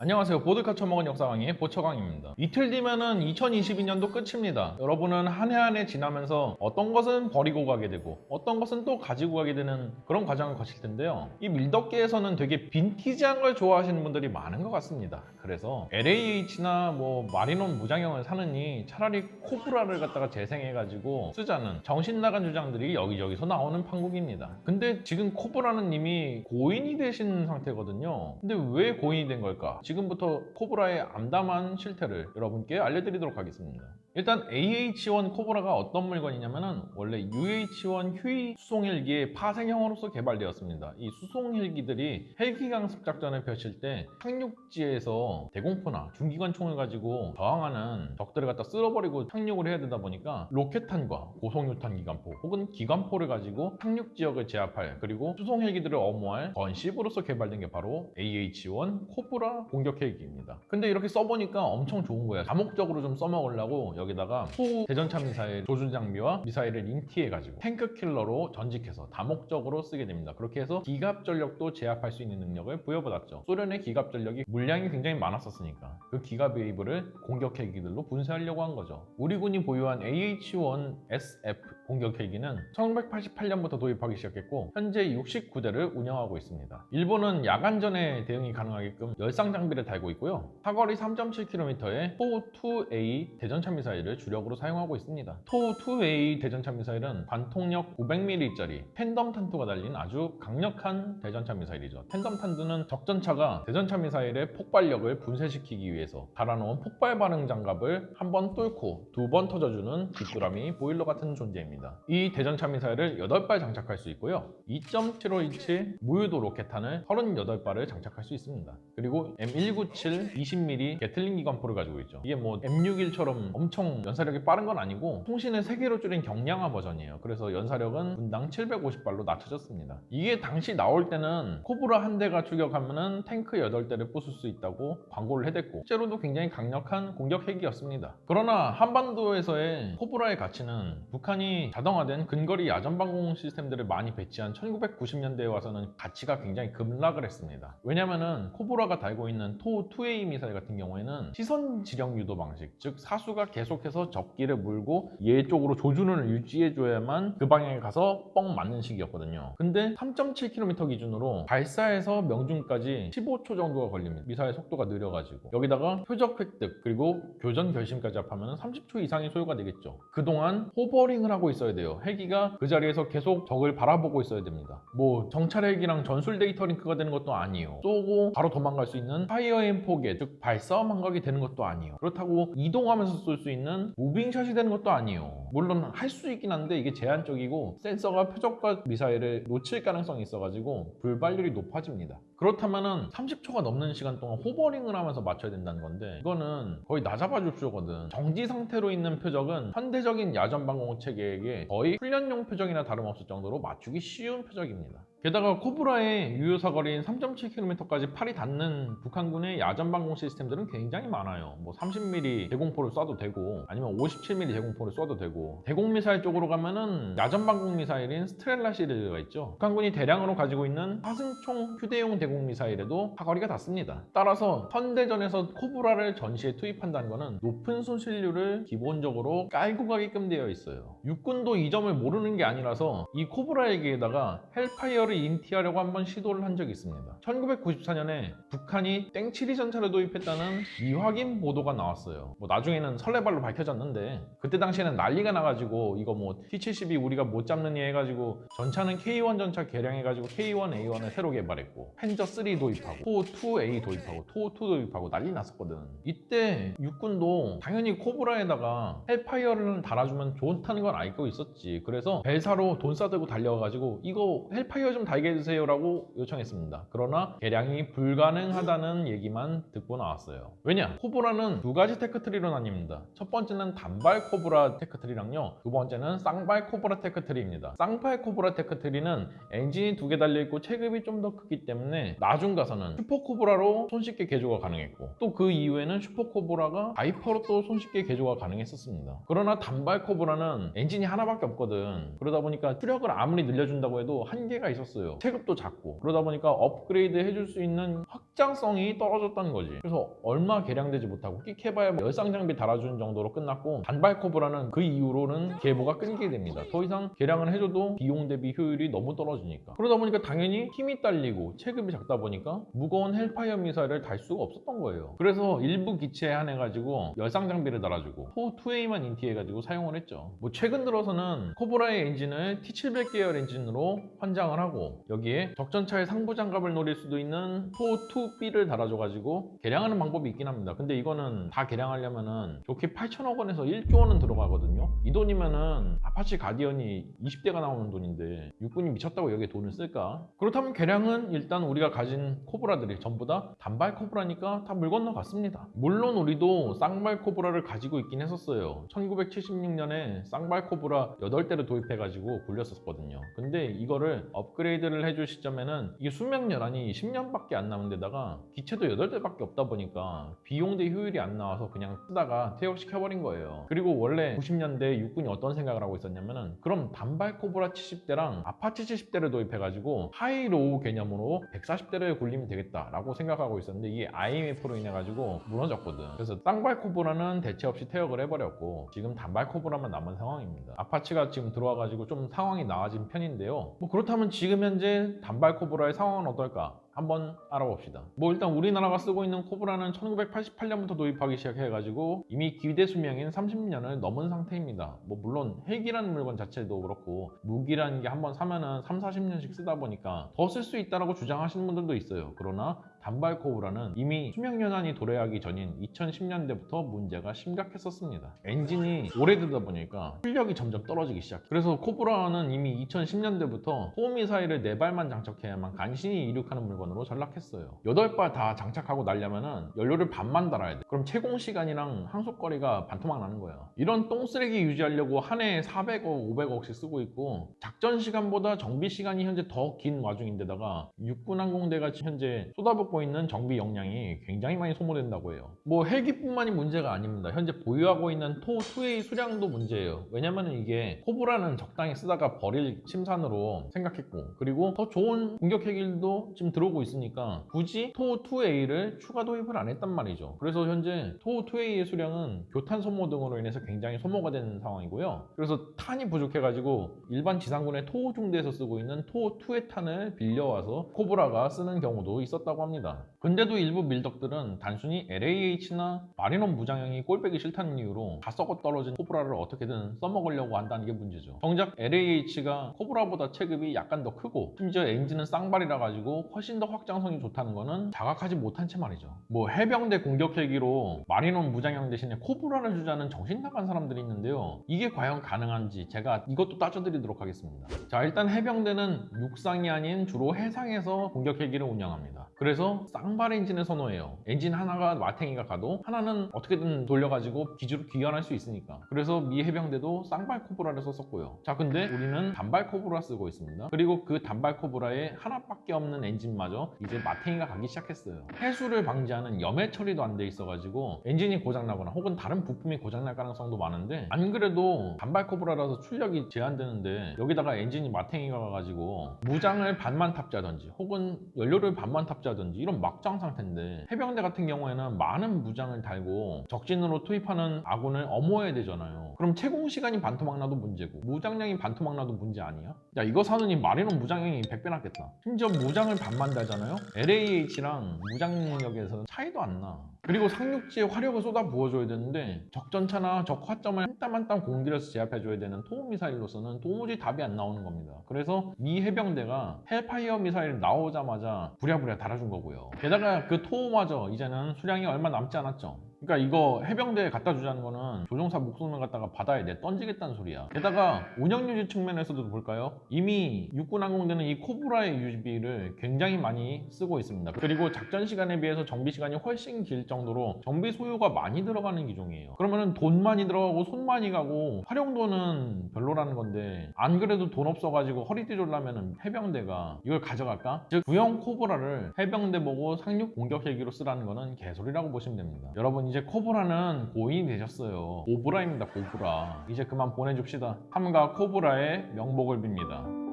안녕하세요. 보드카 처먹은 역사강의 보처강입니다. 이틀 뒤면은 2022년도 끝입니다. 여러분은 한 해 한 해 지나면서 어떤 것은 버리고 가게 되고 어떤 것은 또 가지고 가게 되는 그런 과정을 거칠 텐데요. 이 밀덕계에서는 되게 빈티지한 걸 좋아하시는 분들이 많은 것 같습니다. 그래서 LAH나 뭐 마리논 무장형을 사느니 차라리 코브라를 갖다가 재생해가지고 쓰자는 정신 나간 주장들이 여기저기서 나오는 판국입니다. 근데 지금 코브라는 이미 고인이 되신 상태거든요. 근데 왜 고인이 된 걸까? 지금부터 코브라의 암담한 실태를 여러분께 알려드리도록 하겠습니다. 일단 AH1 코브라가 어떤 물건이냐면은 원래 UH1 휴이 수송 헬기의 파생형으로서 개발되었습니다. 이 수송 헬기들이 헬기 강습 작전을 펼칠 때 착륙지에서 대공포나 중기관 총을 가지고 저항하는 적들을 갖다 쓸어버리고 착륙을 해야 되다 보니까 로켓탄과 고속유탄 기관포 혹은 기관포를 가지고 착륙 지역을 제압할 그리고 수송 헬기들을 엄호할 gunship으로서 개발된 게 바로 AH1 코브라 공격 헬기입니다. 근데 이렇게 써보니까 엄청 좋은 거야. 다목적으로 좀 써먹으려고 여기다가 토 대전차 미사일 조준 장비와 미사일을 인티해가지고 탱크 킬러로 전직해서 다목적으로 쓰게 됩니다. 그렇게 해서 기갑 전력도 제압할 수 있는 능력을 부여받았죠. 소련의 기갑 전력이 물량이 굉장히 많았었으니까 그 기갑 웨이브를 공격 헬기들로 분쇄하려고 한 거죠. 우리 군이 보유한 AH-1SF 공격 헬기는 1988년부터 도입하기 시작했고 현재 69대를 운영하고 있습니다. 일부는 야간전에 대응이 가능하게끔 열상 장비를 달고 있고요. 사거리 3.7km의 토2A 대전차 미사일을 주력으로 사용하고 있습니다. 토2A 대전차 미사일은 관통력 500mm짜리 tandem 탄두가 달린 아주 강력한 대전차 미사일이죠. tandem 탄두는 적전차가 대전차 미사일의 폭발력을 분쇄시키기 위해서 달아놓은 폭발 반응 장갑을 한 번 뚫고 두 번 터져주는 귀뚜라미 보일러 같은 존재입니다. 이 대전차 미사일을 8발 장착할 수 있고요. 2.75인치 무유도 로켓탄을 38발을 장착할 수 있습니다. 그리고 M197 20mm 게틀링 기관포를 가지고 있죠. 이게 뭐 M61처럼 엄청 연사력이 빠른 건 아니고 총신을 3개로 줄인 경량화 버전이에요. 그래서 연사력은 분당 750발로 낮춰졌습니다. 이게 당시 나올 때는 코브라 한 대가 출격하면 은 탱크 8대를 부술 수 있다고 광고를 해댔고 실제로도 굉장히 강력한 공격 헬기였습니다. 그러나 한반도에서의 코브라의 가치는 북한이 자동화된 근거리 야전방공 시스템들을 많이 배치한 1990년대에 와서는 가치가 굉장히 급락을 했습니다. 왜냐면은 코브라가 달고 있는 토2A 미사일 같은 경우에는 시선 지령 유도 방식, 즉 사수가 계속해서 적기를 물고 얘 쪽으로 조준을 유지해줘야만 그 방향에 가서 뻥 맞는 식이었거든요. 근데 3.7km 기준으로 발사에서 명중까지 15초 정도가 걸립니다. 미사일 속도가 느려가지고 여기다가 표적 획득 그리고 교전 결심까지 합하면 30초 이상이 소요가 되겠죠. 그동안 hovering을 하고 있 어야 돼요. 헬기가 그 자리에서 계속 적을 바라보고 있어야 됩니다. 뭐 정찰 헬기랑 전술 데이터 링크가 되는 것도 아니에요. 쏘고 바로 도망갈 수 있는 fire and forget, 즉 발사 후 망각이 되는 것도 아니에요. 그렇다고 이동하면서 쏠 수 있는 moving shot이 되는 것도 아니에요. 물론 할 수 있긴 한데 이게 제한적이고 센서가 표적과 미사일을 놓칠 가능성이 있어가지고 불발률이 높아집니다. 그렇다면은 30초가 넘는 시간 동안 hovering을 하면서 맞춰야 된다는 건데 이거는 거의 나잡아 줍쇼거든. 정지 상태로 있는 표적은 현대적인 야전 방공 체계에게 거의 훈련용 표적이나 다름없을 정도로 맞추기 쉬운 표적입니다. 게다가 코브라의 유효 사 거리인 3.7km까지 팔이 닿는 북한군의 야전 방공 시스템들은 굉장히 많아요. 뭐 30mm 대공포를 쏴도 되고 아니면 57mm 대공포를 쏴도 되고 대공 미사일 쪽으로 가면은 야전 방공 미사일인 스트렐라 시리즈가 있죠. 북한군이 대량으로 가지고 있는 화승총 휴대용 대공 미사일에도 사거리가 닿습니다. 따라서 현대전에서 코브라를 전시에 투입한다는 것은 높은 손실률을 기본적으로 깔고 가게끔 되어 있어요. 육군도 이 점을 모르는 게 아니라서 이 코브라에게다가 헬파이어 를 인티하려고 한번 시도를 한 적이 있습니다. 1994년에 북한이 땡칠이 전차를 도입했다는 미확인 보도가 나왔어요. 뭐 나중에는 설레발로 밝혀졌는데 그때 당시에는 난리가 나가지고 이거 뭐 T-72 우리가 못 잡느니 해가지고 전차는 K1 전차 개량해가지고 K1A1을 새로 개발했고 판저 3 도입하고 토2A 도입하고 토2 도입하고 난리 났었거든. 이때 육군도 당연히 코브라에다가 헬파이어를 달아주면 좋다는 건 알고 있었지. 그래서 벨사로 돈 싸들고 달려가지고 이거 헬파이어 좀 달게 해주세요라고 요청했습니다. 그러나 개량이 불가능하다는 얘기만 듣고 나왔어요. 왜냐? 코브라는 두 가지 tech tree로 나뉩니다. 첫 번째는 단발 코브라 tech tree랑요. 두 번째는 쌍발 코브라 tech tree입니다. 쌍발 코브라 tech tree는 엔진이 두 개 달려있고 체급이 좀 더 크기 때문에 나중 가서는 슈퍼 코브라로 손쉽게 개조가 가능했고 또 그 이후에는 슈퍼 코브라가 바이퍼로 또 손쉽게 개조가 가능했었습니다. 그러나 단발 코브라는 엔진이 하나밖에 없거든. 그러다 보니까 추력을 아무리 늘려준다고 해도 한계가 있었어요. 썼어요. 체급도 작고 그러다 보니까 업그레이드 해줄 수 있는 확 장성이 떨어졌다는 거지. 그래서 얼마 개량되지 못하고 끽해봐야 뭐 열상 장비 달아주는 정도로 끝났고 단발 코브라는 그 이후로는 계보가 끊기게 됩니다. 더 이상 개량을 해줘도 비용 대비 효율이 너무 떨어지니까. 그러다 보니까 당연히 힘이 딸리고 체급이 작다 보니까 무거운 헬파이어 미사일을 달 수가 없었던 거예요. 그래서 일부 기체에 한해가지고 열상 장비를 달아주고 토우 2A만 인티해가지고 사용을 했죠. 뭐 최근 들어서는 코브라의 엔진을 T700 계열 엔진으로 환장을 하고 여기에 적전차의 상부 장갑을 노릴 수도 있는 토우 2B를 달아줘가지고 개량하는 방법이 있긴 합니다. 근데 이거는 다 개량하려면은 족히 8천억 원에서 1조 원은 들어가거든요. 이 돈이면은 아파치 가디언이 20대가 나오는 돈인데 육군이 미쳤다고 여기에 돈을 쓸까? 그렇다면 개량은 일단 우리가 가진 코브라들이 전부 다 단발 코브라니까 다 물 건너갔습니다. 물론 우리도 쌍발 코브라를 가지고 있긴 했었어요. 1976년에 쌍발 코브라 8대를 도입해가지고 굴렸었거든요. 근데 이거를 업그레이드를 해줄 시점에는 이게 수명 연한이 10년밖에 안 남은 데다가 기체도 8대밖에 없다 보니까 비용 대 효율이 안 나와서 그냥 쓰다가 퇴역시켜버린 거예요. 그리고 원래 90년대 육군이 어떤 생각을 하고 있었냐면은 그럼 단발 코브라 70대랑 아파치 70대를 도입해가지고 high-low 개념으로 140대를 굴리면 되겠다 라고 생각하고 있었는데 이게 IMF로 인해 가지고 무너졌거든. 그래서 쌍발 코브라는 대체 없이 퇴역을 해버렸고 지금 단발 코브라만 남은 상황입니다. 아파치가 지금 들어와가지고 좀 상황이 나아진 편인데요. 뭐 그렇다면 지금 현재 단발 코브라의 상황은 어떨까? 한번 알아봅시다. 뭐 일단 우리나라가 쓰고 있는 코브라는 1988년부터 도입하기 시작해가지고 이미 기대 수명인 30년을 넘은 상태입니다. 뭐 물론 헬기라는 물건 자체도 그렇고 무기라는 게 한번 사면은 3, 40년씩 쓰다 보니까 더 쓸 수 있다라고 주장하시는 분들도 있어요. 그러나 단발 코브라는 이미 수명 연한이 도래하기 전인 2010년대부터 문제가 심각했었습니다. 엔진이 오래되다 보니까 출력이 점점 떨어지기 시작. 그래서 코브라는 이미 2010년대부터 토우 미사일을 4발만 장착해야만 간신히 이륙하는 물건으로 전락했어요. 8발 다 장착하고 날려면은 연료를 반만 달아야 돼. 그럼 체공 시간이랑 항속거리가 반토막 나는 거야. 이런 똥쓰레기 유지하려고 한 해에 400억, 500억씩 쓰고 있고 작전 시간보다 정비 시간이 현재 더 긴 와중인데다가 육군항공대가 현재 쏟아붓고 있는 정비 역량이 굉장히 많이 소모된다고 해요. 뭐 헬기뿐만이 문제가 아닙니다. 현재 보유하고 있는 토 2A 수량도 문제예요. 왜냐면 이게 코브라는 적당히 쓰다가 버릴 침산으로 생각했고 그리고 더 좋은 공격 헬기도 지금 들어오고 있으니까 굳이 토 2A를 추가 도입을 안 했단 말이죠. 그래서 현재 토 2A의 수량은 교탄 소모 등으로 인해서 굉장히 소모가 되는 상황이고요. 그래서 탄이 부족해가지고 일반 지상군의 토 중대에서 쓰고 있는 토 2의 탄을 빌려와서 코브라가 쓰는 경우도 있었다고 합니다. 근데도 일부 밀덕들은 단순히 LAH나 마리논 무장형이 꼴배기 싫다는 이유로 다 썩어 떨어진 코브라를 어떻게든 써먹으려고 한다는 게 문제죠. 정작 LAH가 코브라보다 체급이 약간 더 크고 심지어 엔진은 쌍발이라 가지고 훨씬 더 확장성이 좋다는 거는 자각하지 못한 채 말이죠. 뭐 해병대 공격 헬기로 마리논 무장형 대신에 코브라를 주자는 정신 나간 사람들이 있는데요. 이게 과연 가능한지 제가 이것도 따져드리도록 하겠습니다. 자 일단 해병대는 육상이 아닌 주로 해상에서 공격 헬기를 운영합니다. 그래서 쌍발 엔진을 선호해요. 엔진 하나가 마탱이가 가도 하나는 어떻게든 돌려가지고 기지로 귀환할 수 있으니까. 그래서 미 해병대도 쌍발 코브라를 썼었고요. 자 근데 우리는 단발 코브라 쓰고 있습니다. 그리고 그 단발 코브라에 하나밖에 없는 엔진마저 이제 마탱이가 가기 시작했어요. 해수를 방지하는 염해 처리도 안 돼 있어가지고 엔진이 고장나거나 혹은 다른 부품이 고장날 가능성도 많은데 안 그래도 단발 코브라라서 출력이 제한되는데 여기다가 엔진이 마탱이가 가가지고 무장을 반만 탑재하든지 혹은 연료를 반만 탑재하든지 이런 막장 상태인데 해병대 같은 경우에는 많은 무장을 달고 적진으로 투입하는 아군을 엄호해야 되잖아요. 그럼 체공 시간이 반토막 나도 문제고 무장량이 반토막 나도 문제 아니야? 야 이거 사느니 마리논 무장량이 100배 낫겠다. 심지어 무장을 반만 달잖아요? LAH랑 무장력에서 차이도 안 나. 그리고 상륙지에 화력을 쏟아 부어줘야 되는데 적전차나 적 화점을 한 땀 한 땀 공들여서 제압해줘야 되는 토우 미사일로서는 도무지 답이 안 나오는 겁니다. 그래서 미 해병대가 헬파이어 미사일 나오자마자 부랴부랴 달아준 거고요. 게다가 그 토우마저 이제는 수량이 얼마 남지 않았죠. 그러니까 이거 해병대에 갖다 주자는 거는 조종사 목숨을 갖다가 바다에 내 던지겠다는 소리야. 게다가 운영 유지 측면에서도 볼까요? 이미 육군항공대는 이 코브라의 유지비를 굉장히 많이 쓰고 있습니다. 그리고 작전 시간에 비해서 정비 시간이 훨씬 길 정도로 정비 소요가 많이 들어가는 기종이에요. 그러면은 돈 많이 들어가고 손 많이 가고 활용도는 별로라는 건데 안 그래도 돈 없어가지고 허리띠 졸라매는 해병대가 이걸 가져갈까? 즉 구형 코브라를 해병대 보고 상륙 공격 헬기로 쓰라는 거는 개소리라고 보시면 됩니다. 여러분 이제 코브라는 고인이 되셨어요. 오브라입니다, 고브라. 이제 그만 보내줍시다. 함과 코브라의 명복을 빕니다.